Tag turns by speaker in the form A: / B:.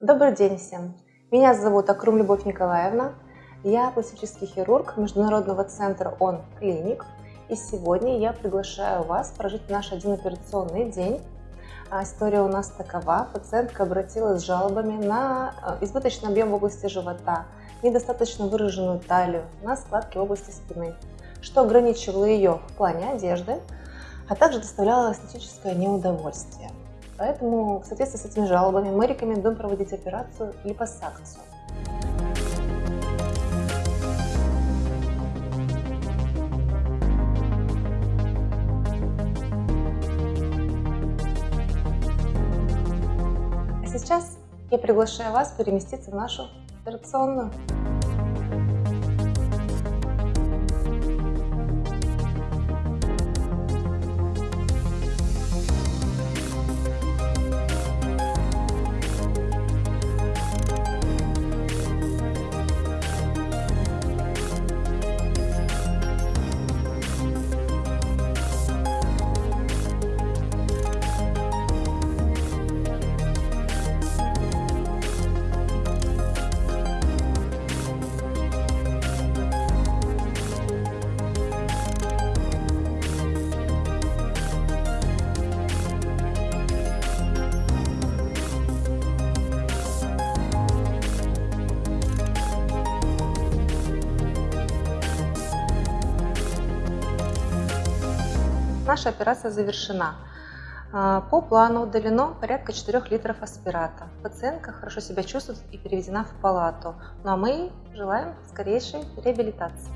A: Добрый день всем! Меня зовут Акрум Любовь Николаевна. Я пластический хирург Международного центра ОН Клиник. И сегодня я приглашаю вас прожить наш один операционный день. А, история у нас такова. Пациентка обратилась с жалобами на а, избыточный объем в области живота, недостаточно выраженную талию, на складки в области спины, что ограничивало ее в плане одежды, а также доставляло эстетическое неудовольствие. Поэтому в соответствии с этими жалобами мы рекомендуем проводить операцию липосакцию. А сейчас я приглашаю вас переместиться в нашу операционную. Наша операция завершена. А, по плану удалено порядка 4 литров аспирата. Пациентка хорошо себя чувствует и переведена в палату. Ну а мы желаем скорейшей реабилитации.